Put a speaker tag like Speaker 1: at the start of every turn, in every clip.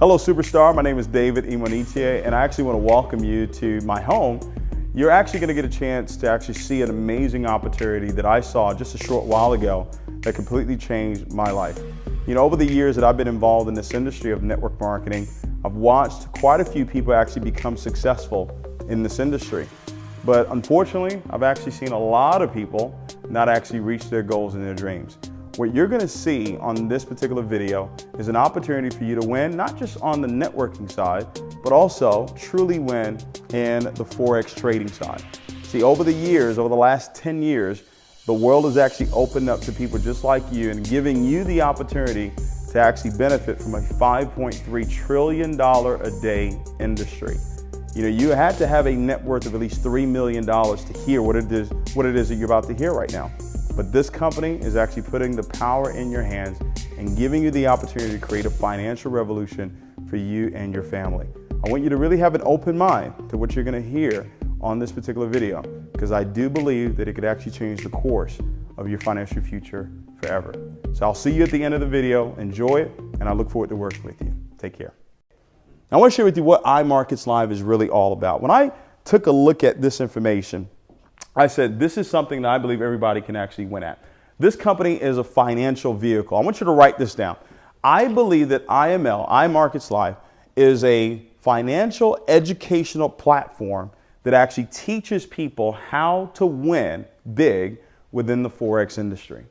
Speaker 1: Hello, Superstar. My name is David Imonitie, and I actually want to welcome you to my home. You're actually going to get a chance to actually see an amazing opportunity that I saw just a short while ago that completely changed my life. You know, over the years that I've been involved in this industry of network marketing, I've watched quite a few people actually become successful in this industry. But unfortunately, I've actually seen a lot of people not actually reach their goals and their dreams. What you're gonna see on this particular video is an opportunity for you to win, not just on the networking side, but also truly win in the Forex trading side. See, over the years, over the last 10 years, the world has actually opened up to people just like you and giving you the opportunity to actually benefit from a $5.3 trillion a day industry. You know, you had to have a net worth of at least $3 million to hear what it is, what it is that you're about to hear right now. But this company is actually putting the power in your hands and giving you the opportunity to create a financial revolution for you and your family. I want you to really have an open mind to what you're gonna hear on this particular video because I do believe that it could actually change the course of your financial future forever. So I'll see you at the end of the video. Enjoy it, and I look forward to working with you. Take care. I want to share with you what iMarkets Live is really all about. When I took a look at this information, I said, this is something that I believe everybody can actually win at. This company is a financial vehicle. I want you to write this down. I believe that IML, iMarkets Live, is a financial educational platform that actually teaches people how to win big within the Forex industry.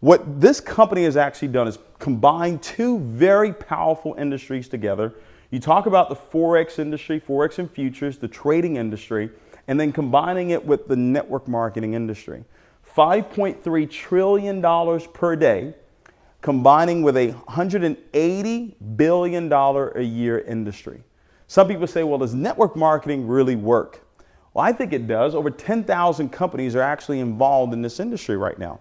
Speaker 1: What this company has actually done is combine two very powerful industries together. You talk about the Forex industry, Forex and futures, the trading industry, and then combining it with the network marketing industry. $5.3 trillion per day, combining with a $180 billion a year industry. Some people say, well, does network marketing really work? Well, I think it does. Over 10,000 companies are actually involved in this industry right now.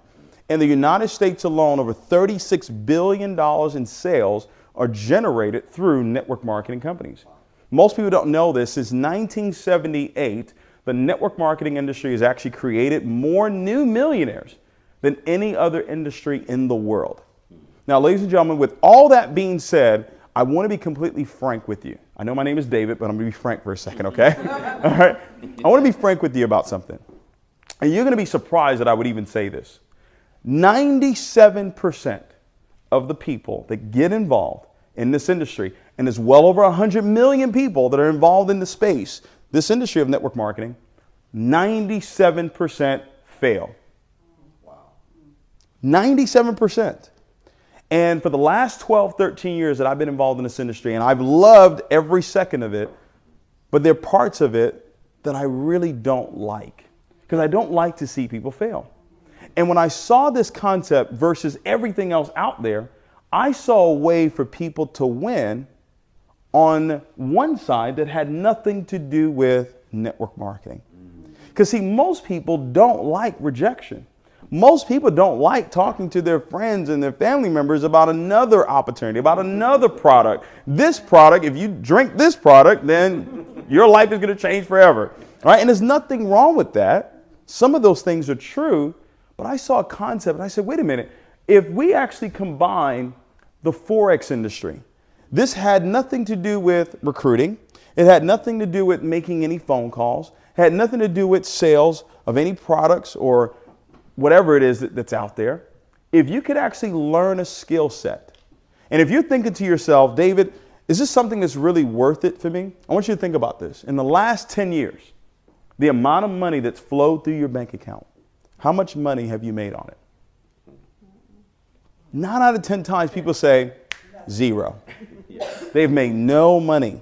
Speaker 1: In the United States alone, over $36 billion in sales are generated through network marketing companies. Most people don't know this. Since 1978, the network marketing industry has actually created more new millionaires than any other industry in the world. Now, ladies and gentlemen, with all that being said, I want to be completely frank with you. I know my name is David, but I'm going to be frank for a second, okay? all right. I want to be frank with you about something. And you're going to be surprised that I would even say this. 97% of the people that get involved in this industry, and there's well over 100 million people that are involved in the space, this industry of network marketing, 97% fail. Wow. 97%. And for the last 12, 13 years that I've been involved in this industry, and I've loved every second of it, but there are parts of it that I really don't like because I don't like to see people fail. And when I saw this concept versus everything else out there, I saw a way for people to win on one side that had nothing to do with network marketing. Because, see, most people don't like rejection. Most people don't like talking to their friends and their family members about another opportunity, about another product. This product, if you drink this product, then your life is going to change forever. Right? And there's nothing wrong with that. Some of those things are true, but I saw a concept and I said, wait a minute, if we actually combine the Forex industry, this had nothing to do with recruiting. It had nothing to do with making any phone calls. It had nothing to do with sales of any products or whatever it is that, that's out there. If you could actually learn a skill set, and if you're thinking to yourself, David, is this something that's really worth it for me? I want you to think about this. In the last 10 years, the amount of money that's flowed through your bank account, how much money have you made on it? Nine out of 10 times people say zero. They've made no money.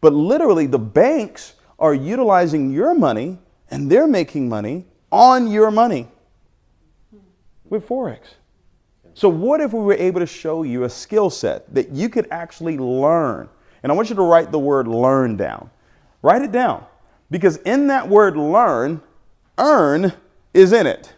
Speaker 1: But literally, the banks are utilizing your money and they're making money on your money with Forex. So, what if we were able to show you a skill set that you could actually learn? And I want you to write the word learn down. Write it down. Because in that word learn, earn is in it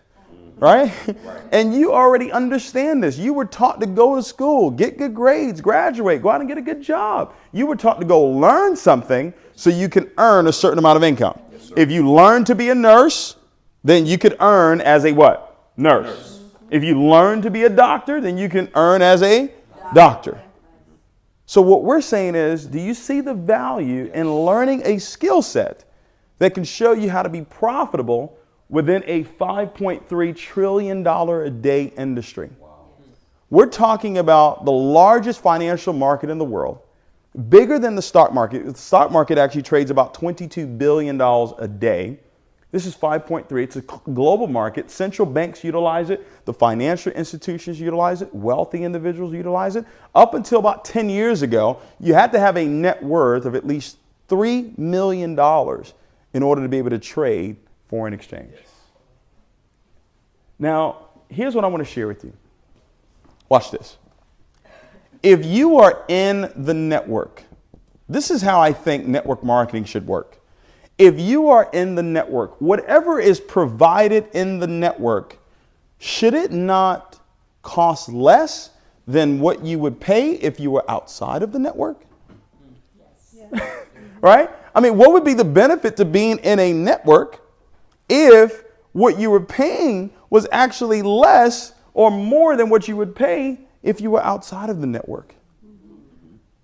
Speaker 1: right? right? And you already understand this. You were taught to go to school, get good grades, graduate, go out and get a good job. You were taught to go learn something so you can earn a certain amount of income. Yes, if you learn to be a nurse, then you could earn as a what? Nurse. nurse. If you learn to be a doctor, then you can earn as a doctor. So what we're saying is, do you see the value in learning a skill set that can show you how to be profitable within a $5.3 trillion a day industry? We're talking about the largest financial market in the world, bigger than the stock market. The stock market actually trades about $22 billion a day. This is 5.3. It's a global market. Central banks utilize it. The financial institutions utilize it. Wealthy individuals utilize it. Up until about 10 years ago, you had to have a net worth of at least $3 million in order to be able to trade foreign exchange. Now, here's what I want to share with you. Watch this. If you are in the network, this is how I think network marketing should work. If you are in the network, whatever is provided in the network, should it not cost less than what you would pay if you were outside of the network? Yes. right? I mean, what would be the benefit to being in a network if what you were paying was actually less or more than what you would pay if you were outside of the network.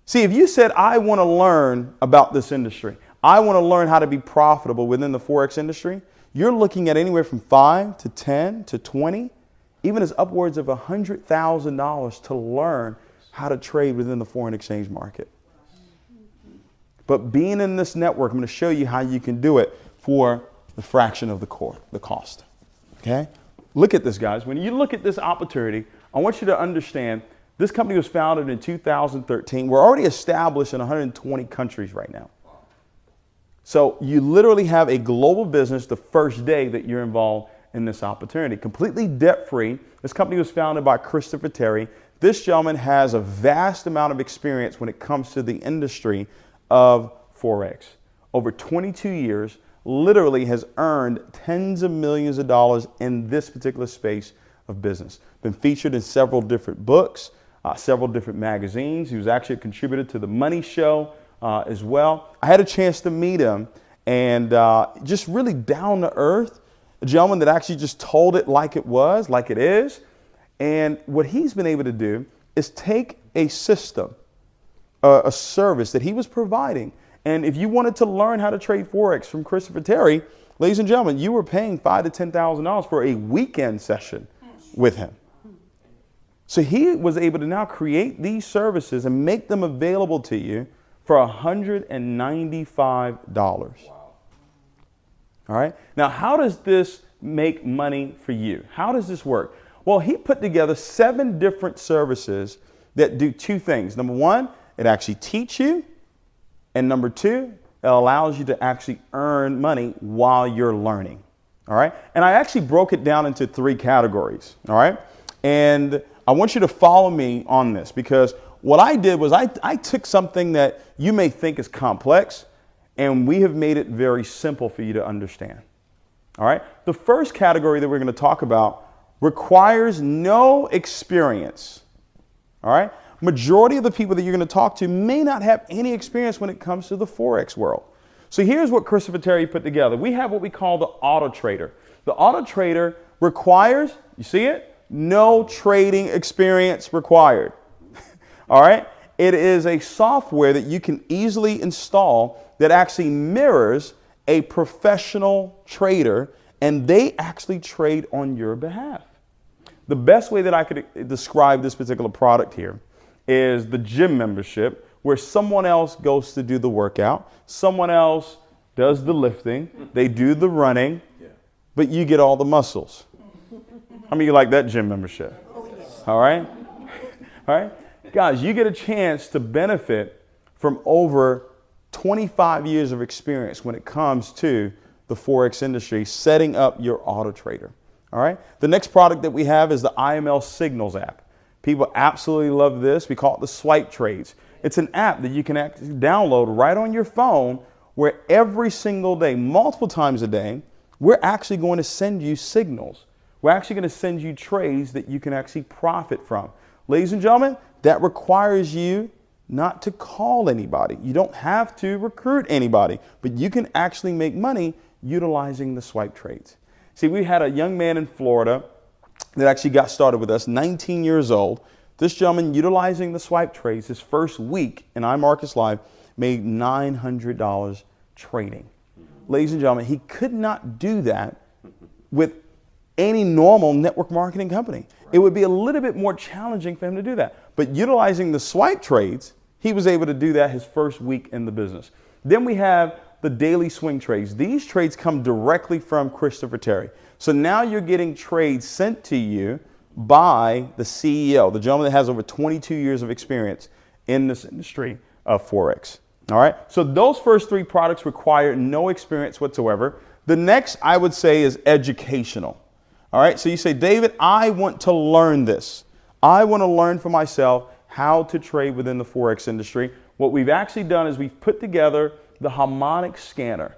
Speaker 1: See, if you said, I want to learn about this industry, I want to learn how to be profitable within the Forex industry, you're looking at anywhere from 5 to 10 to 20, even as upwards of $100,000 to learn how to trade within the foreign exchange market. But being in this network, I'm going to show you how you can do it for the fraction of the core, the cost. Okay? Look at this, guys. When you look at this opportunity, I want you to understand this company was founded in 2013. We're already established in 120 countries right now. So you literally have a global business the first day that you're involved in this opportunity. Completely debt free. This company was founded by Christopher Terry. This gentleman has a vast amount of experience when it comes to the industry of Forex. Over 22 years, literally has earned tens of millions of dollars in this particular space of business. Been featured in several different books, uh, several different magazines. He was actually a contributor to The Money Show uh, as well. I had a chance to meet him and uh, just really down to earth, a gentleman that actually just told it like it was, like it is. And what he's been able to do is take a system, a service that he was providing and if you wanted to learn how to trade Forex from Christopher Terry, ladies and gentlemen, you were paying five to $10,000 for a weekend session with him. So he was able to now create these services and make them available to you for $195. Wow. All right. Now, how does this make money for you? How does this work? Well, he put together seven different services that do two things. Number one, it actually teach you and number two, it allows you to actually earn money while you're learning. All right. And I actually broke it down into three categories. All right. And I want you to follow me on this because what I did was I, I took something that you may think is complex and we have made it very simple for you to understand. All right. The first category that we're going to talk about requires no experience. All right majority of the people that you're going to talk to may not have any experience when it comes to the Forex world. So here's what Christopher Terry put together. We have what we call the auto trader. The auto trader requires, you see it? No trading experience required. All right? It is a software that you can easily install that actually mirrors a professional trader and they actually trade on your behalf. The best way that I could describe this particular product here is the gym membership where someone else goes to do the workout, someone else does the lifting, they do the running, but you get all the muscles. How many you like that gym membership? All right? All right? Guys, you get a chance to benefit from over 25 years of experience when it comes to the Forex industry, setting up your auto trader. All right? The next product that we have is the IML Signals app. People absolutely love this. We call it the swipe trades. It's an app that you can download right on your phone where every single day, multiple times a day, we're actually going to send you signals. We're actually going to send you trades that you can actually profit from. Ladies and gentlemen, that requires you not to call anybody. You don't have to recruit anybody, but you can actually make money utilizing the swipe trades. See, we had a young man in Florida that actually got started with us, 19 years old, This gentleman, utilizing the swipe trades, his first week in iMarkets Live, made $900 trading. Ladies and gentlemen, he could not do that with any normal network marketing company. Right. It would be a little bit more challenging for him to do that. But utilizing the swipe trades, he was able to do that his first week in the business. Then we have the daily swing trades. These trades come directly from Christopher Terry. So now you're getting trades sent to you by the CEO, the gentleman that has over 22 years of experience in this industry of Forex. All right. So those first three products require no experience whatsoever. The next I would say is educational. All right. So you say, David, I want to learn this. I want to learn for myself how to trade within the Forex industry. What we've actually done is we've put together the harmonic scanner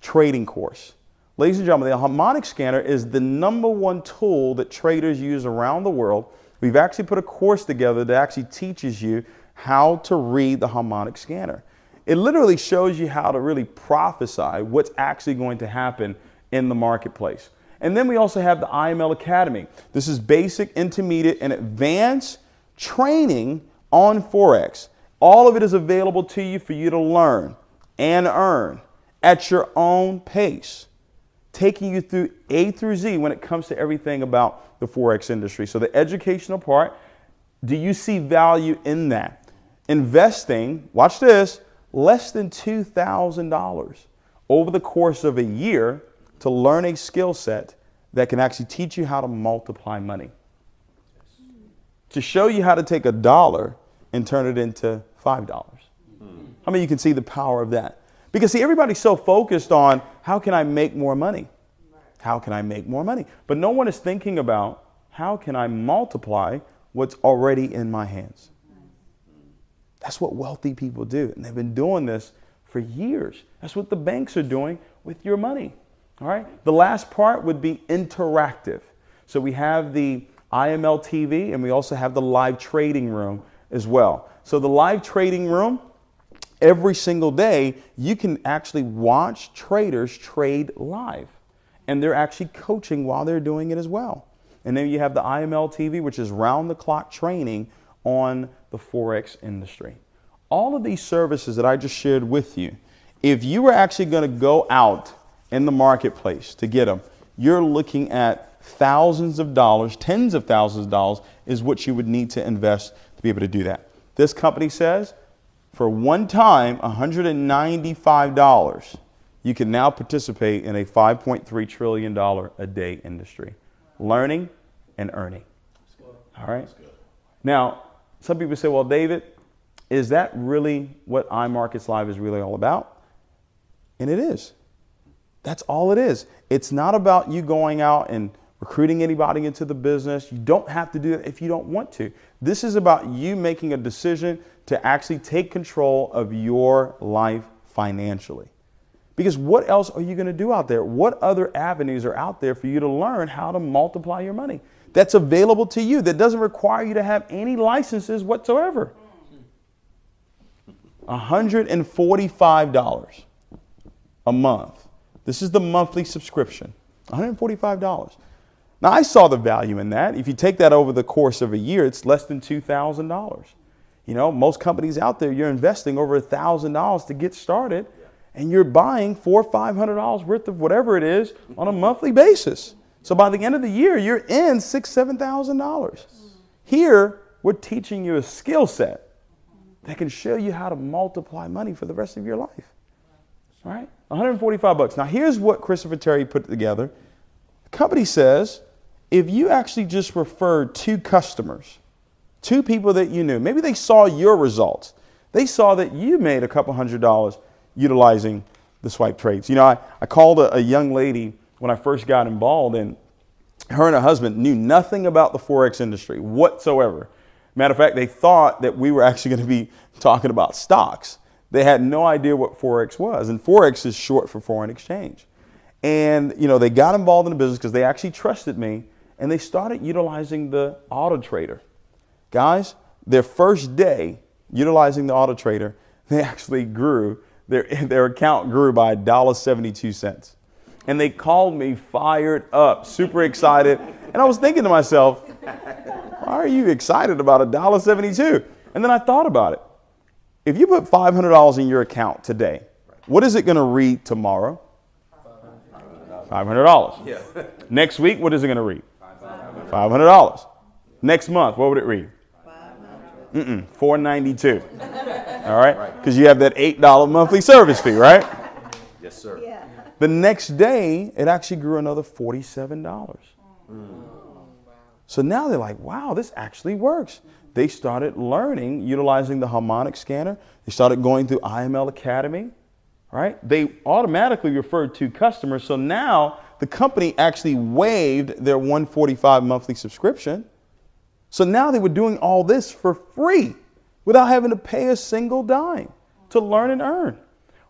Speaker 1: trading course. Ladies and gentlemen, the harmonic scanner is the number one tool that traders use around the world. We've actually put a course together that actually teaches you how to read the harmonic scanner. It literally shows you how to really prophesy what's actually going to happen in the marketplace. And then we also have the IML Academy. This is basic, intermediate, and advanced training on Forex. All of it is available to you for you to learn and earn at your own pace, taking you through A through Z when it comes to everything about the Forex industry. So, the educational part, do you see value in that? Investing, watch this, less than $2,000 over the course of a year to learn a skill set that can actually teach you how to multiply money. To show you how to take a dollar and turn it into $5. Hmm. How many you can see the power of that? Because see, everybody's so focused on how can I make more money? How can I make more money? But no one is thinking about how can I multiply what's already in my hands? That's what wealthy people do. And they've been doing this for years. That's what the banks are doing with your money. All right. The last part would be interactive. So we have the IML TV and we also have the live trading room as well. So the live trading room, every single day, you can actually watch traders trade live. And they're actually coaching while they're doing it as well. And then you have the IML TV, which is round the clock training on the Forex industry. All of these services that I just shared with you, if you were actually going to go out in the marketplace to get them, you're looking at thousands of dollars, tens of thousands of dollars is what you would need to invest to be able to do that. This company says for one time, $195, you can now participate in a $5.3 trillion a day industry, learning and earning. All right? Now, some people say, well, David, is that really what iMarkets Live is really all about? And it is. That's all it is. It's not about you going out and recruiting anybody into the business. You don't have to do it if you don't want to. This is about you making a decision to actually take control of your life financially. Because what else are you going to do out there? What other avenues are out there for you to learn how to multiply your money? That's available to you that doesn't require you to have any licenses whatsoever. $145 a month. This is the monthly subscription. $145. Now, I saw the value in that. If you take that over the course of a year, it's less than $2,000. You know, most companies out there, you're investing over a $1,000 to get started, and you're buying four or $500 worth of whatever it is on a monthly basis. So by the end of the year, you're in six, $7,000. Here, we're teaching you a skill set that can show you how to multiply money for the rest of your life. All right? 145 bucks. Now, here's what Christopher Terry put together. The company says if you actually just refer two customers, two people that you knew, maybe they saw your results, they saw that you made a couple hundred dollars utilizing the swipe trades. You know, I, I called a, a young lady when I first got involved, and her and her husband knew nothing about the Forex industry whatsoever. Matter of fact, they thought that we were actually going to be talking about stocks. They had no idea what Forex was. And Forex is short for foreign exchange. And, you know, they got involved in the business because they actually trusted me and they started utilizing the auto trader. Guys, their first day utilizing the auto trader, they actually grew, their, their account grew by $1.72. And they called me fired up, super excited. And I was thinking to myself, Why are you excited about $1.72? And then I thought about it. If you put $500 in your account today, what is it going to read tomorrow? $500. Yeah. Next week, what is it going to read? $500. Next month, what would it read? Mm-mm, 492. All right? Because you have that $8 monthly service fee, right?
Speaker 2: Yes, sir. Yeah.
Speaker 1: The next day, it actually grew another $47. Mm. So now they're like, wow, this actually works. They started learning, utilizing the harmonic scanner. They started going through IML Academy, right? They automatically referred to customers. So now the company actually waived their 145 monthly subscription. So now they were doing all this for free without having to pay a single dime to learn and earn.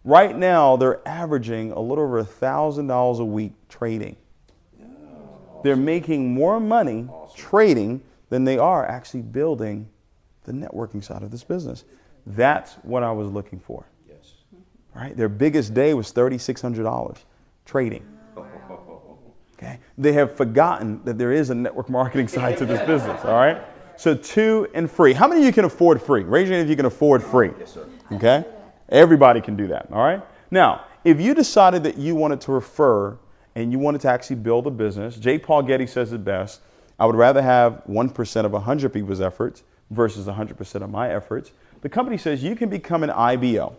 Speaker 1: Right now, they're averaging a little over $1,000 a week trading. They're making more money trading than they are actually building the networking side of this business. That's what I was looking for. Yes. Right? Their biggest day was $3,600 trading. Okay? They have forgotten that there is a network marketing side to this business, all right? So two and free. How many of you can afford free? Raise your hand if you can afford free. Yes, sir. Okay? Everybody can do that, all right? Now, if you decided that you wanted to refer and you wanted to actually build a business, J. Paul Getty says it best. I would rather have 1% of 100 people's efforts versus 100% of my efforts. The company says you can become an IBO.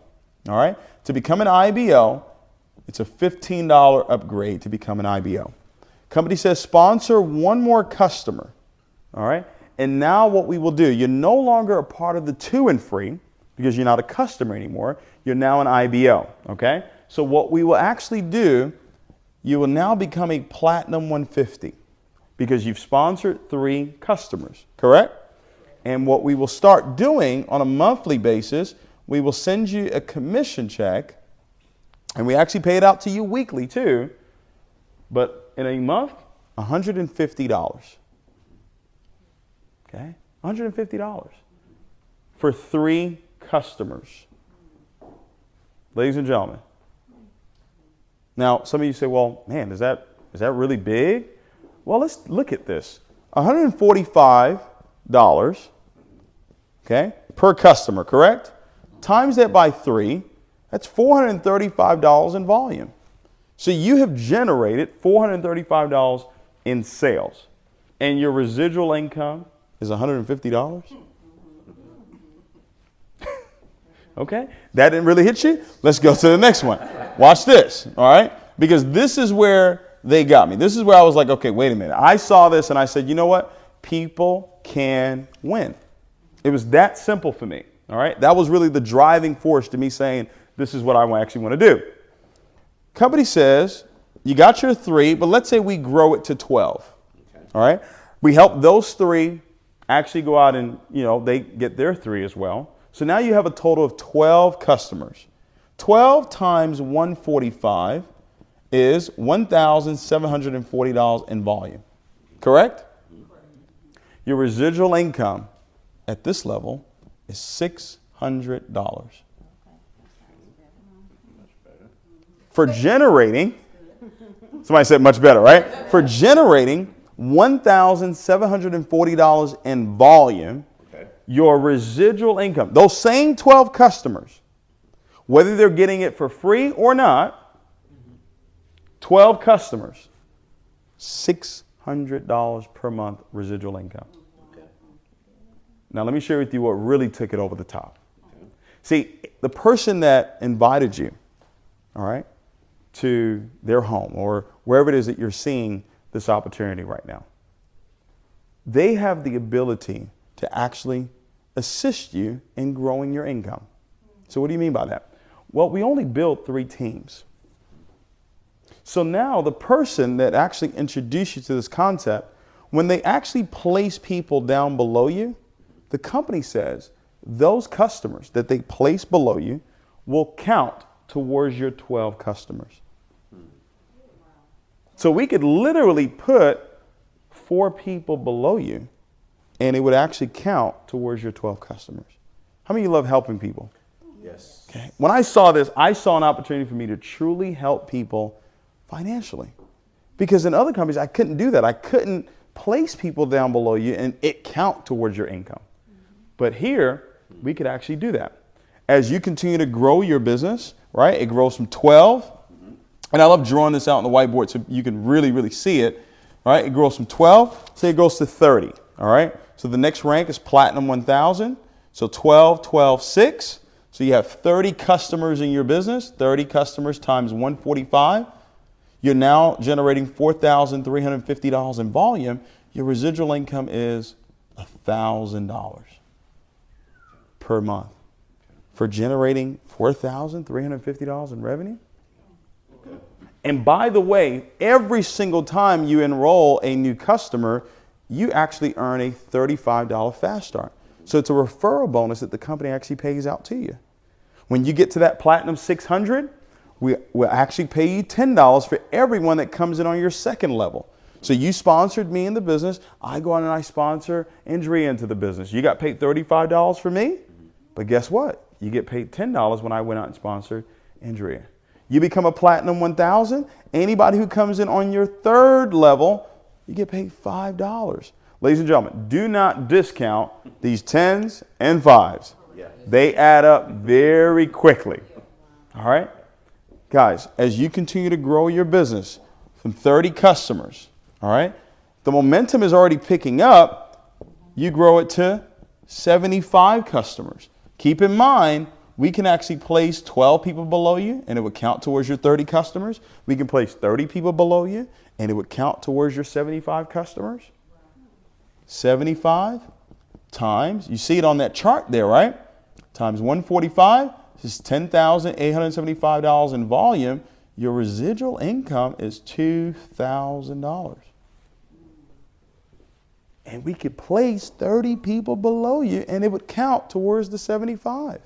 Speaker 1: All right? To become an IBO, it's a $15 upgrade to become an IBO. Company says sponsor one more customer. All right? And now what we will do, you're no longer a part of the two and free because you're not a customer anymore. You're now an IBO. Okay? So what we will actually do, you will now become a platinum 150 because you've sponsored three customers, correct? And what we will start doing on a monthly basis, we will send you a commission check, and we actually pay it out to you weekly too, but in a month, $150. Okay? $150 for three customers. Ladies and gentlemen. Now, some of you say, well, man, is that, is that really big? Well, let's look at this. $145, okay, per customer, correct? Times that by three, that's $435 in volume. So you have generated $435 in sales, and your residual income is $150? okay, that didn't really hit you? Let's go to the next one. Watch this, all right? Because this is where they got me. This is where I was like, okay, wait a minute. I saw this and I said, you know what? People can win. It was that simple for me. All right. That was really the driving force to me saying, this is what I actually want to do. Company says, you got your three, but let's say we grow it to 12. Okay. All right. We help those three actually go out and, you know, they get their three as well. So now you have a total of 12 customers. 12 times 145 is $1,740 in volume. Correct? Your residual income at this level is $600. For generating, somebody said much better, right? For generating $1,740 in volume, your residual income, those same 12 customers, whether they're getting it for free or not, 12 customers, $600 per month residual income. Now, let me share with you what really took it over the top. See, the person that invited you, all right, to their home or wherever it is that you're seeing this opportunity right now, they have the ability to actually assist you in growing your income. So, what do you mean by that? Well, we only build three teams. So now the person that actually introduced you to this concept, when they actually place people down below you, the company says those customers that they place below you will count towards your 12 customers. So we could literally put four people below you and it would actually count towards your 12 customers. How many of you love helping people?
Speaker 2: Yes.
Speaker 1: Okay. When I saw this, I saw an opportunity for me to truly help people financially. Because in other companies, I couldn't do that. I couldn't place people down below you and it count towards your income. But here, we could actually do that. As you continue to grow your business, right? It grows from 12, and I love drawing this out on the whiteboard so you can really, really see it, right? It grows from 12, say it goes to 30, all right? So the next rank is Platinum 1000. So 12, 12, 6. So you have 30 customers in your business, 30 customers times 145. You're now generating $4,350 in volume. Your residual income is $1,000 per month for generating $4,350 in revenue. And by the way, every single time you enroll a new customer, you actually earn a $35 fast start. So it's a referral bonus that the company actually pays out to you. When you get to that Platinum 600, we will actually pay you $10 for everyone that comes in on your second level. So you sponsored me in the business. I go on and I sponsor Andrea into the business. You got paid $35 for me, but guess what? You get paid $10 when I went out and sponsored Andrea. You become a Platinum 1000. Anybody who comes in on your third level, you get paid $5. Ladies and gentlemen, do not discount these tens and fives. Yeah. They add up very quickly. All right? Guys, as you continue to grow your business from 30 customers, all right, the momentum is already picking up. You grow it to 75 customers. Keep in mind, we can actually place 12 people below you and it would count towards your 30 customers. We can place 30 people below you and it would count towards your 75 customers. 75 times, you see it on that chart there, right? Times 145, this is $10,875 in volume. Your residual income is $2,000. And we could place 30 people below you and it would count towards the 75.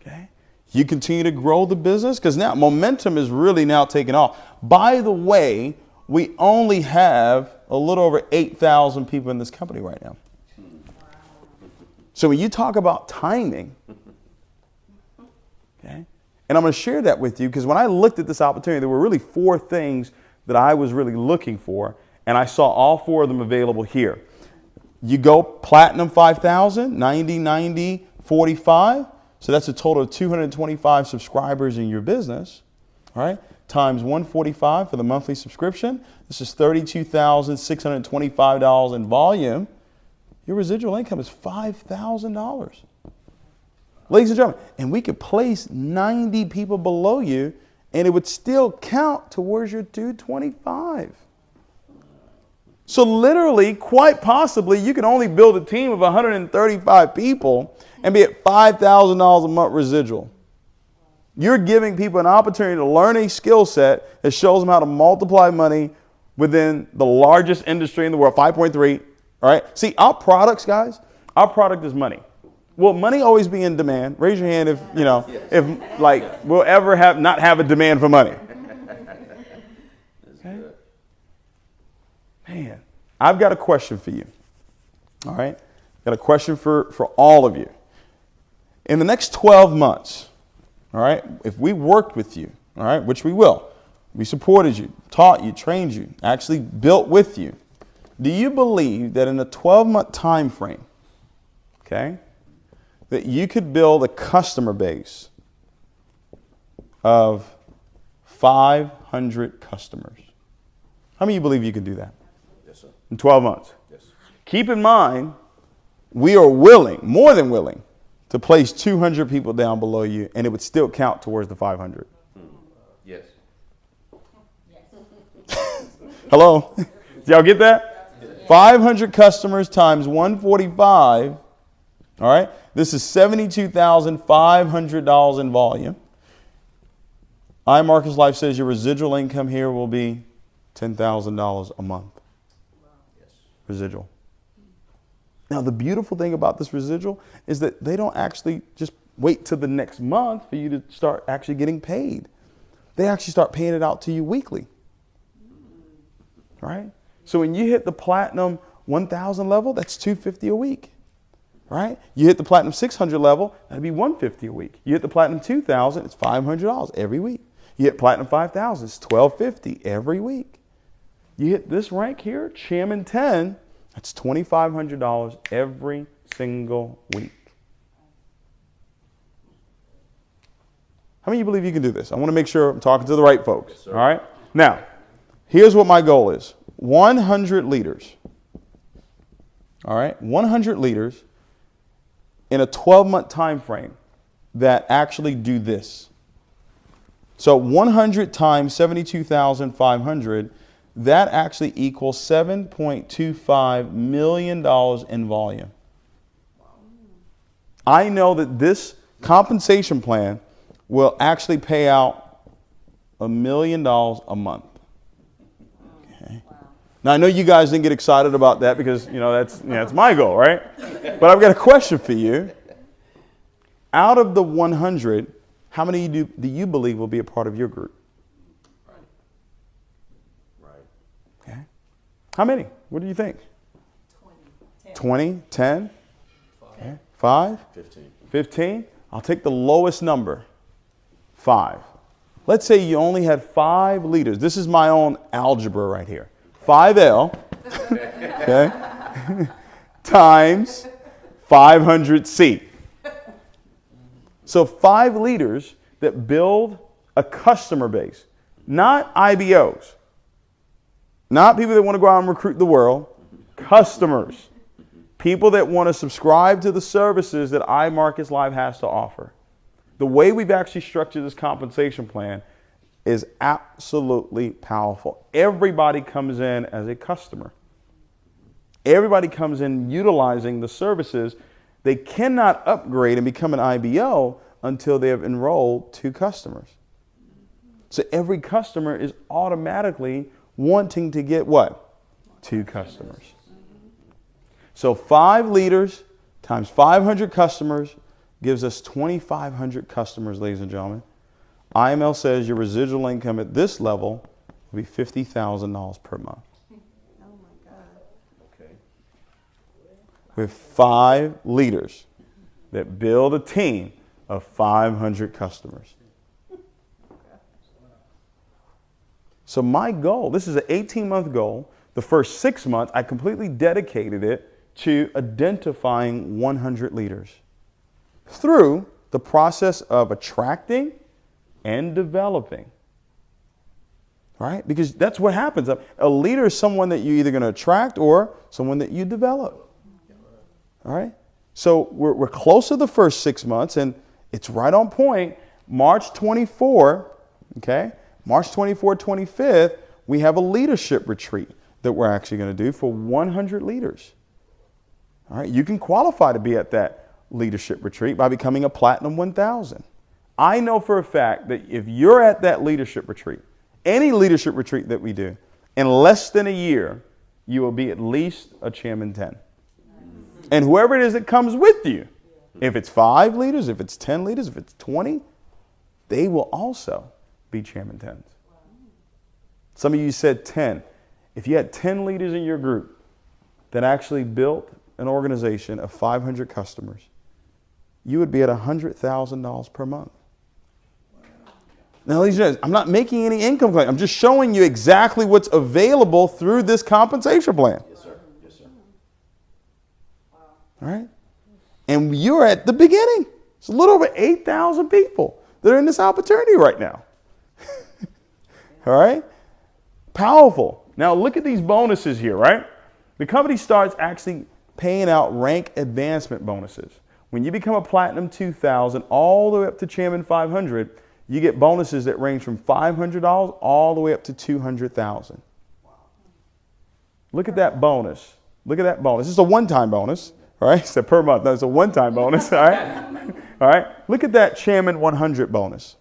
Speaker 1: Okay? You continue to grow the business because now momentum is really now taking off. By the way, we only have a little over 8,000 people in this company right now. So when you talk about timing, okay, and I'm going to share that with you because when I looked at this opportunity, there were really four things that I was really looking for, and I saw all four of them available here. You go platinum 5,000, 90, 90, 45. So that's a total of 225 subscribers in your business. Right times 145 for the monthly subscription. This is $32,625 in volume. Your residual income is $5,000. Ladies and gentlemen, and we could place 90 people below you and it would still count towards your 225. So literally, quite possibly, you can only build a team of 135 people and be at $5,000 a month residual. You're giving people an opportunity to learn a skill set that shows them how to multiply money within the largest industry in the world, 5.3. All right. See, our products, guys, our product is money. Will money always be in demand? Raise your hand if you know if like we'll ever have not have a demand for money. Okay? Man, I've got a question for you. All right, got a question for for all of you. In the next 12 months, all right? If we worked with you, all right, which we will, we supported you, taught you, trained you, actually built with you. Do you believe that in a 12 month time frame, okay, that you could build a customer base of 500 customers? How many of you believe you can do that?
Speaker 2: Yes, sir.
Speaker 1: In 12 months?
Speaker 2: Yes.
Speaker 1: Keep in mind, we are willing, more than willing, to place 200 people down below you and it would still count towards the 500.
Speaker 2: Yes.
Speaker 1: Hello? Y'all get that? Yes. 500 customers times 145. All right? This is $72,500 in volume. iMarkets Live says your residual income here will be $10,000 a month. Yes. Residual. Now, the beautiful thing about this residual is that they don't actually just wait till the next month for you to start actually getting paid. They actually start paying it out to you weekly. Right? So when you hit the platinum 1000 level, that's 250 a week. Right? You hit the platinum 600 level, that'd be 150 a week. You hit the platinum 2000, it's $500 every week. You hit platinum 5000, it's 1250 every week. You hit this rank here, Chairman 10, that's $2,500 every single week. How many of you believe you can do this? I want to make sure I'm talking to the right folks. Yes, all right? Now, here's what my goal is 100 leaders. All right? 100 leaders in a 12 month time frame that actually do this. So 100 times 72,500, that actually equals $7.25 million in volume. I know that this compensation plan will actually pay out a million dollars a month. Okay. Now I know you guys didn't get excited about that because you know that's know, that's my goal, right? But I've got a question for you. Out of the 100, how many do, do you believe will be a part of your group?
Speaker 2: Right. Right.
Speaker 1: Okay. How many? What do you think?
Speaker 3: 20.
Speaker 1: 20, 10? 5? 5?
Speaker 2: 15.
Speaker 1: 15? I'll take the lowest number. Five. Let's say you only had five leaders. This is my own algebra right here. 5L, okay, times 500C. So five leaders that build a customer base, not IBOs, not people that want to go out and recruit the world, customers, people that want to subscribe to the services that iMarkets Live has to offer the way we've actually structured this compensation plan is absolutely powerful. Everybody comes in as a customer. Everybody comes in utilizing the services. They cannot upgrade and become an IBO until they have enrolled two customers. So every customer is automatically wanting to get what? Two customers. So five leaders times 500 customers gives us 2,500 customers, ladies and gentlemen. IML says your residual income at this level will be $50,000 per month.
Speaker 3: Oh my God.
Speaker 2: Okay.
Speaker 1: With five leaders that build a team of 500 customers. So my goal, this is an 18 month goal. The first six months, I completely dedicated it to identifying 100 leaders through the process of attracting and developing. Right? Because that's what happens. A leader is someone that you're either going to attract or someone that you develop. All right? So we're, we're close to the first six months, and it's right on point. March 24, okay? March 24, 25th, we have a leadership retreat that we're actually going to do for 100 leaders. All right? You can qualify to be at that leadership retreat by becoming a Platinum 1000. I know for a fact that if you're at that leadership retreat, any leadership retreat that we do, in less than a year, you will be at least a Chairman 10. And whoever it is that comes with you, if it's five leaders, if it's 10 leaders, if it's 20, they will also be Chairman 10s. Some of you said 10. If you had 10 leaders in your group that actually built an organization of 500 customers, you would be at $100,000 per month. Now, ladies and gentlemen, I'm not making any income claim. I'm just showing you exactly what's available through this compensation plan.
Speaker 2: Yes, sir. Yes, sir.
Speaker 1: All right? And you're at the beginning. It's a little over 8,000 people that are in this opportunity right now. All right? Powerful. Now, look at these bonuses here, right? The company starts actually paying out rank advancement bonuses. When you become a Platinum 2000 all the way up to Chairman 500, you get bonuses that range from $500 all the way up to 200,000. Look at that bonus. Look at that bonus. It's a one-time bonus, right? It's a per month. No, it's a one-time bonus, all right? all right? Look at that Chairman 100 bonus.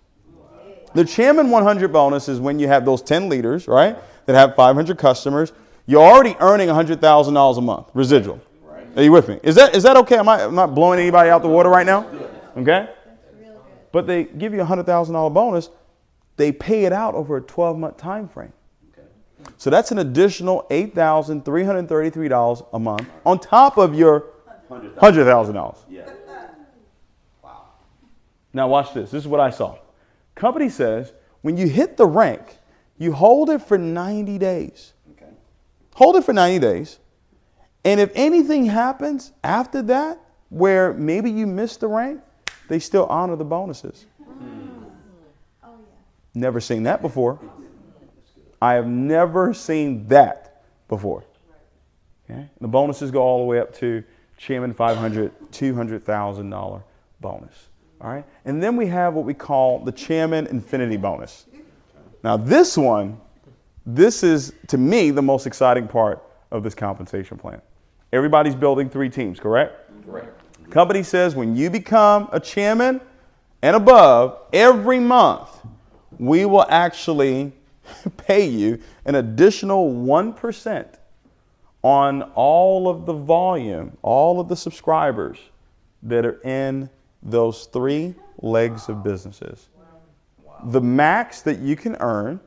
Speaker 1: The Chairman 100 bonus is when you have those 10 leaders, right, that have 500 customers. You're already earning $100,000 a month residual. Are you with me? Is that, is that okay? Am I, am not blowing anybody out the water right now? Okay? But they give you a $100,000 bonus. They pay it out over a 12 month time frame. So that's an additional $8,333 a month on top of your $100,000.
Speaker 2: Yeah. Wow.
Speaker 1: Now watch this. This is what I saw. Company says when you hit the rank, you hold it for 90 days.
Speaker 2: Okay.
Speaker 1: hold it for 90 days. And if anything happens after that, where maybe you missed the rank, they still honor the bonuses.
Speaker 3: Oh, yeah.
Speaker 1: Never seen that before. I have never seen that before. Okay? The bonuses go all the way up to Chairman 500, $200,000 bonus. All right? And then we have what we call the Chairman Infinity bonus. Now, this one, this is to me the most exciting part of this compensation plan. Everybody's building three teams, correct?
Speaker 2: Correct.
Speaker 1: Company says when you become a chairman and above, every month we will actually pay you an additional 1% on all of the volume, all of the subscribers that are in those three legs of businesses. The max that you can earn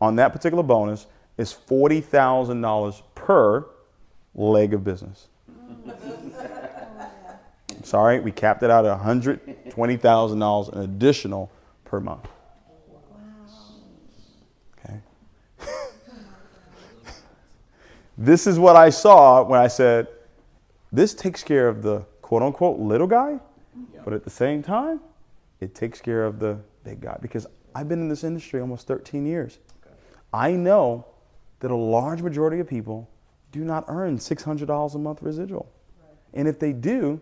Speaker 1: on that particular bonus is $40,000 per leg of business. Sorry, we capped it out at $120,000 an additional per month. Okay. this is what I saw when I said, this takes care of the quote unquote little guy, but at the same time, it takes care of the big guy because I've been in this industry almost 13 years. I know that a large majority of people do not earn $600 a month residual. And if they do,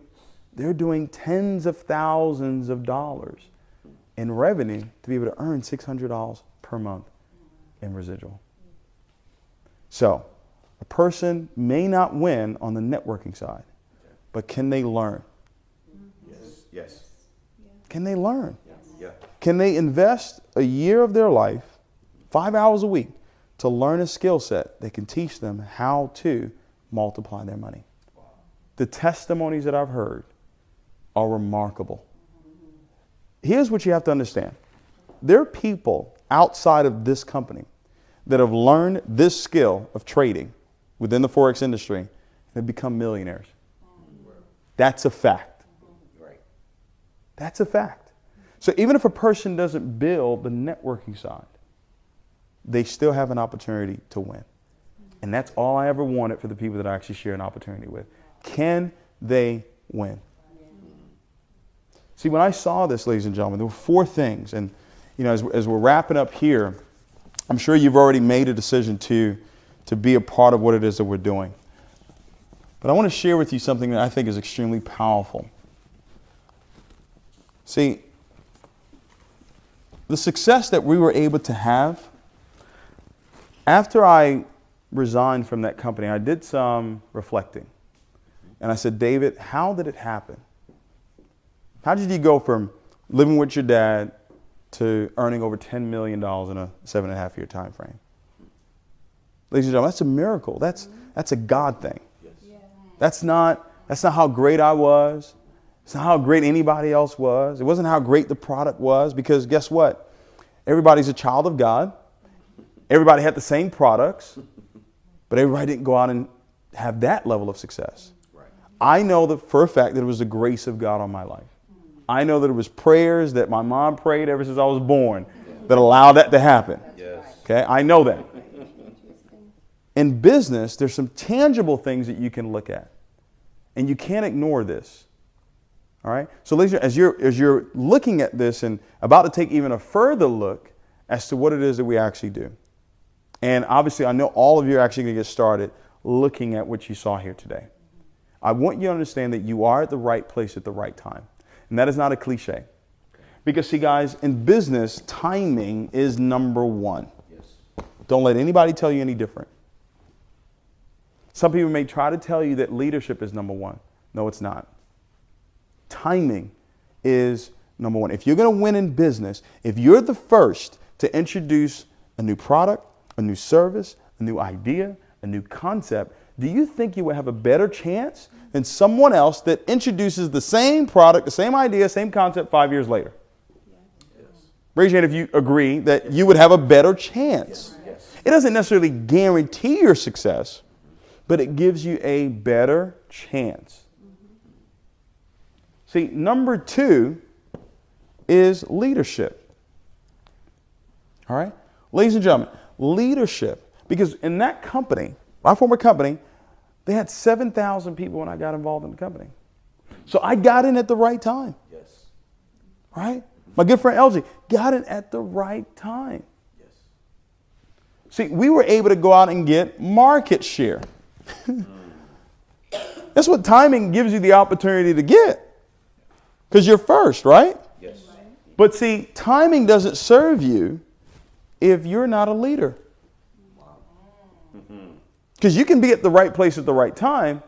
Speaker 1: they're doing tens of thousands of dollars in revenue to be able to earn $600 per month in residual. So, a person may not win on the networking side, but can they learn?
Speaker 2: Yes. Yes.
Speaker 1: Can they learn?
Speaker 2: Yeah.
Speaker 1: Can they invest a year of their life, five hours a week, to learn a skill set that can teach them how to multiply their money? The testimonies that I've heard are remarkable. Here's what you have to understand there are people outside of this company that have learned this skill of trading within the Forex industry and have become millionaires. That's a fact. That's a fact. So even if a person doesn't build the networking side, they still have an opportunity to win. And that's all I ever wanted for the people that I actually share an opportunity with. Can they win? See, when I saw this, ladies and gentlemen, there were four things. And, you know, as, as we're wrapping up here, I'm sure you've already made a decision to, to be a part of what it is that we're doing. But I want to share with you something that I think is extremely powerful. See, the success that we were able to have after I resigned from that company, I did some reflecting. And I said, David, how did it happen? How did you go from living with your dad to earning over $10 million in a seven and a half year time frame? Ladies and gentlemen, that's a miracle. That's, that's a God thing. That's not, that's not how great I was. It's not how great anybody else was. It wasn't how great the product was because guess what? Everybody's a child of God. Everybody had the same products, but everybody didn't go out and have that level of success.
Speaker 2: Right.
Speaker 1: I know that for a fact that it was the grace of God on my life. I know that it was prayers that my mom prayed ever since I was born that allowed that to happen.
Speaker 2: Yes.
Speaker 1: Okay, I know that. In business, there's some tangible things that you can look at, and you can't ignore this. All right. So, ladies, as you're as you're looking at this and about to take even a further look as to what it is that we actually do, and obviously, I know all of you are actually going to get started looking at what you saw here today. I want you to understand that you are at the right place at the right time, and that is not a cliche. Because, see, guys, in business, timing is number one.
Speaker 2: Yes.
Speaker 1: Don't let anybody tell you any different. Some people may try to tell you that leadership is number one. No, it's not. Timing is number one. If you're going to win in business, if you're the first to introduce a new product, a new service, a new idea, a new concept, do you think you would have a better chance than someone else that introduces the same product, the same idea, same concept five years later? Raise your hand if you agree that you would have a better chance.
Speaker 2: Yes.
Speaker 1: It doesn't necessarily guarantee your success, but it gives you a better chance. See, number two is leadership. All right? Ladies and gentlemen, leadership, because in that company, my former company, they had 7,000 people when I got involved in the company. So I got in at the right time,
Speaker 2: Yes.
Speaker 1: right? My good friend LG got in at the right time.
Speaker 2: Yes.
Speaker 1: See, we were able to go out and get market share. That's what timing gives you the opportunity to get. Because you're first, right?
Speaker 2: Yes.
Speaker 1: But see, timing doesn't serve you if you're not a leader. Mm-hmm. Because you can be at the right place at the right time,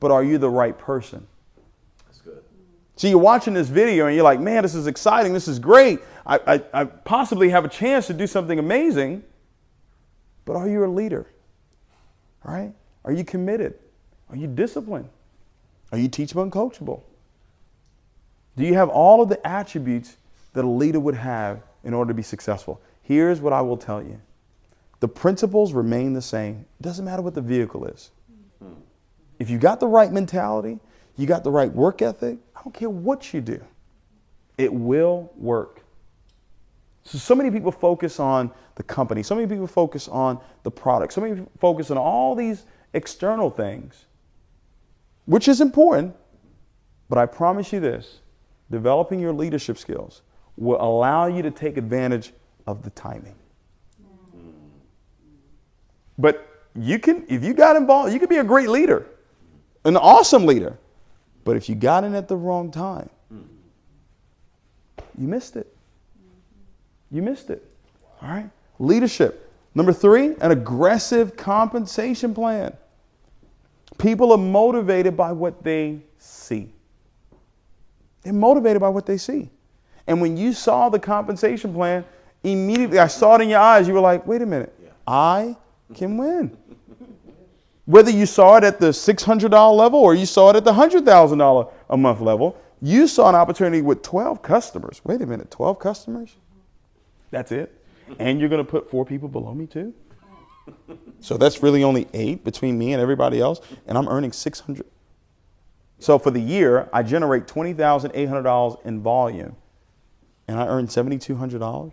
Speaker 1: but are you the right person?
Speaker 2: That's good.
Speaker 1: So you're watching this video and you're like, man, this is exciting. This is great. I, I, I possibly have a chance to do something amazing. But are you a leader? Right? Are you committed? Are you disciplined? Are you teachable and coachable? Do you have all of the attributes that a leader would have in order to be successful? Here's what I will tell you the principles remain the same. It doesn't matter what the vehicle is. If you got the right mentality, you got the right work ethic, I don't care what you do, it will work. So, so many people focus on the company, so many people focus on the product, so many people focus on all these external things, which is important. But I promise you this developing your leadership skills will allow you to take advantage of the timing. But you can, if you got involved, you could be a great leader, an awesome leader. But if you got in at the wrong time, you missed it. You missed it. All right? Leadership. Number three, an aggressive compensation plan. People are motivated by what they see. They're motivated by what they see. And when you saw the compensation plan, immediately I saw it in your eyes. You were like, wait a minute, I can win. Whether you saw it at the $600 level or you saw it at the $100,000 a month level, you saw an opportunity with 12 customers. Wait a minute, 12 customers? That's it? And you're going to put four people below me too? So that's really only eight between me and everybody else, and I'm earning 600. So for the year, I generate $20,800 in volume, and I earn $7,200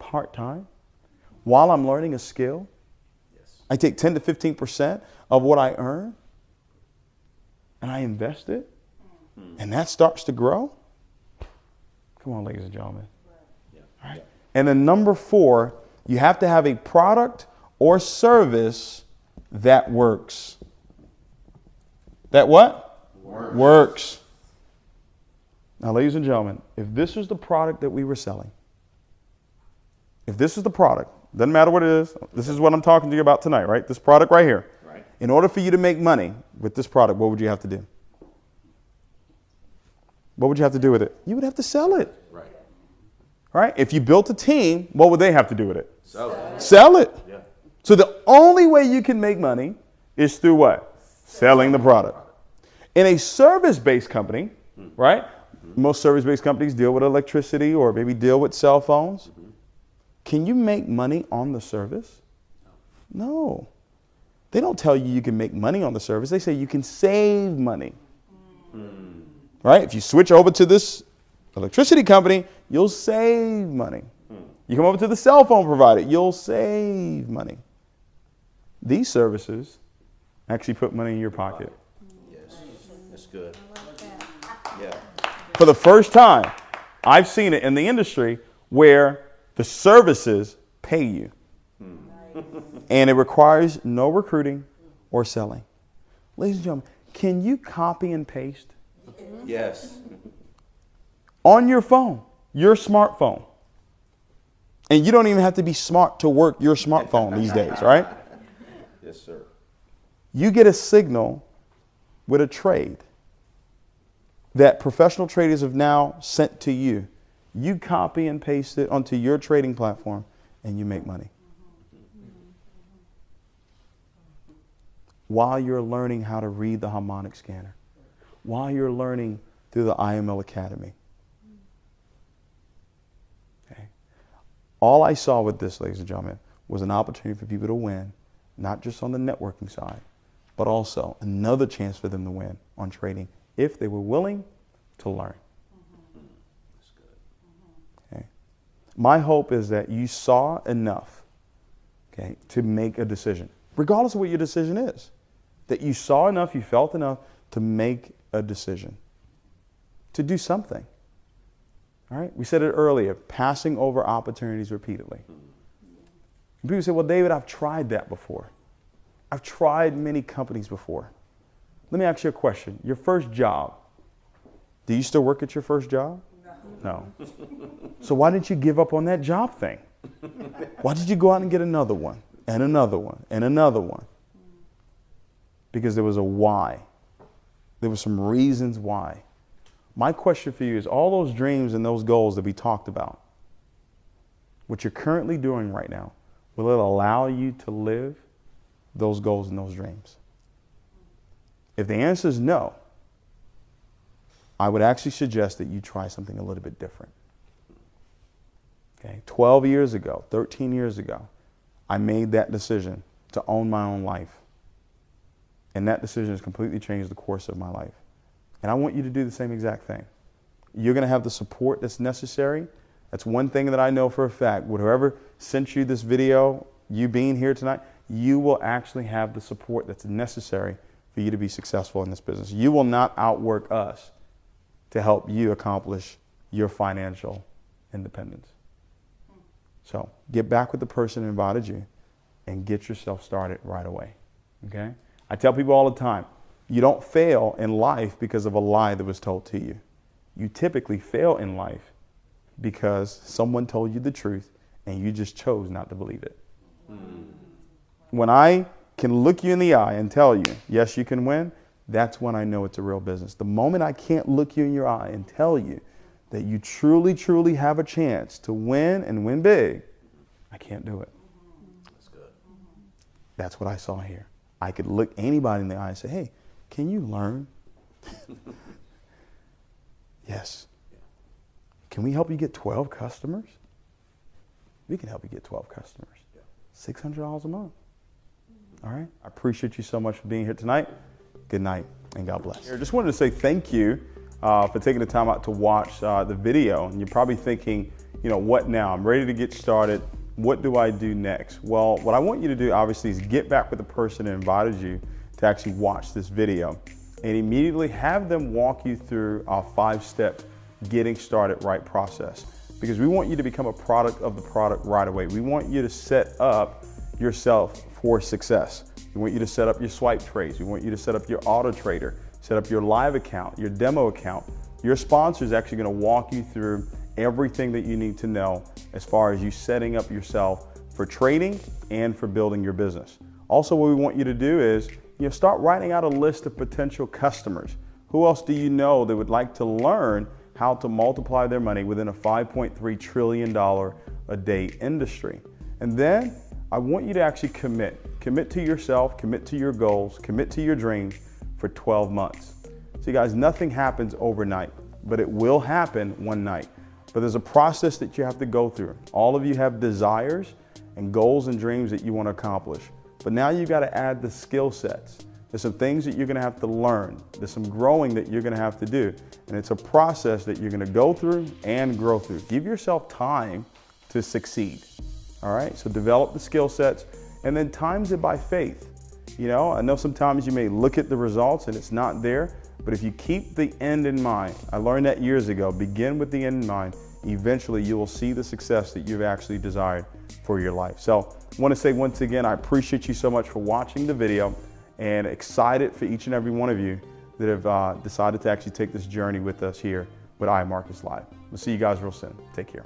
Speaker 1: part time while I'm learning a skill. Yes. I take 10 to 15% of what I earn and I invest it, hmm. and that starts to grow. Come on, ladies and gentlemen. All right. And then number four, you have to have a product or service that works. That what?
Speaker 2: Works.
Speaker 1: Works. Now, ladies and gentlemen, if this is the product that we were selling, if this is the product, doesn't matter what it is, this is what I'm talking to you about tonight, right? This product right here.
Speaker 2: Right.
Speaker 1: In order for you to make money with this product, what would you have to do? What would you have to do with it? You would have to sell it,
Speaker 2: Right.
Speaker 1: right? If you built a team, what would they have to do with it?
Speaker 2: Sell it.
Speaker 1: Sell it.
Speaker 2: yeah.
Speaker 1: So the only way you can make money is through what? Selling the product. In a service-based company, right? Most service-based companies deal with electricity or maybe deal with cell phones. Can you make money on the service? No. They don't tell you you can make money on the service. They say you can save money. Right? If you switch over to this electricity company, you'll save money. You come over to the cell phone provider, you'll save money. These services actually put money in your pocket.
Speaker 2: Yes. That's good. Yeah.
Speaker 1: For the first time, I've seen it in the industry where the services pay you. and it requires no recruiting or selling. Ladies and gentlemen, can you copy and paste
Speaker 2: Yes.
Speaker 1: on your phone, your smartphone? And you don't even have to be smart to work your smartphone these days, right?
Speaker 2: Yes, sir.
Speaker 1: You get a signal with a trade that professional traders have now sent to you. You copy and paste it onto your trading platform and you make money. While you're learning how to read the harmonic scanner, while you're learning through the IML Academy. Okay. All I saw with this, ladies and gentlemen, was an opportunity for people to win, not just on the networking side, but also another chance for them to win on trading if they were willing to learn.
Speaker 2: Mm-hmm.
Speaker 1: Okay. My hope is that you saw enough okay, to make a decision. regardless of what your decision is. That you saw enough, you felt enough to make a decision, to do something. All right? We said it earlier passing over opportunities repeatedly. And people say, well, David, I've tried that before. I've tried many companies before. Let me ask you a question. Your first job, do you still work at your first job? No. no. so why didn't you give up on that job thing? Why did you go out and get another one and another one and another one? Because there was a why. There were some reasons why. My question for you is all those dreams and those goals that we talked about, what you're currently doing right now, will it allow you to live those goals and those dreams? If the answer is no, I would actually suggest that you try something a little bit different. Okay, 12 years ago, 13 years ago, I made that decision to own my own life. And that decision has completely changed the course of my life. And I want you to do the same exact thing. You're going to have the support that's necessary. That's one thing that I know for a fact. Whoever sent you this video, you being here tonight, you will actually have the support that's necessary for you to be successful in this business. You will not outwork us to help you accomplish your financial independence. So get back with the person who invited you and get yourself started right away. Okay? I tell people all the time, you don't fail in life because of a lie that was told to you. You typically fail in life because someone told you the truth and you just chose not to believe it. Mm. When I can look you in the eye and tell you, yes, you can win, that's when I know it's a real business. The moment I can't look you in your eye and tell you that you truly, truly have a chance to win and win big, I can't do it.
Speaker 2: That's good.
Speaker 1: That's what I saw here. I could look anybody in the eye and say, hey, can you learn? yes. Can we help you get 12 customers? We can help you get 12 customers. $600 a month. All right. I appreciate you so much for being here tonight. Good night and God bless. I just wanted to say thank you uh, for taking the time out to watch uh, the video. And you're probably thinking, you know, what now? I'm ready to get started. What do I do next? Well, what I want you to do obviously is get back with the person that invited you to actually watch this video and immediately have them walk you through our five-step getting started right process because we want you to become a product of the product right away. We want you to set up yourself for success. We want you to set up your swipe trades. We want you to set up your auto trader, set up your live account, your demo account. Your sponsor is actually going to walk you through everything that you need to know as far as you setting up yourself for trading and for building your business. Also, what we want you to do is you know, start writing out a list of potential customers. Who else do you know that would like to learn how to multiply their money within a $5.3 trillion a day industry? And then I want you to actually commit. Commit to yourself, commit to your goals, commit to your dreams for 12 months. See guys, nothing happens overnight, but it will happen one night. But there's a process that you have to go through. All of you have desires and goals and dreams that you want to accomplish. But now you've got to add the skill sets. There's some things that you're going to have to learn. There's some growing that you're going to have to do. And it's a process that you're going to go through and grow through. Give yourself time to succeed. All right, so develop the skill sets and then times it by faith. You know, I know sometimes you may look at the results and it's not there, but if you keep the end in mind, I learned that years ago, begin with the end in mind, eventually you will see the success that you've actually desired for your life. So I want to say once again, I appreciate you so much for watching the video and excited for each and every one of you that have uh, decided to actually take this journey with us here with iMarkets Live. We'll see you guys real soon. Take care.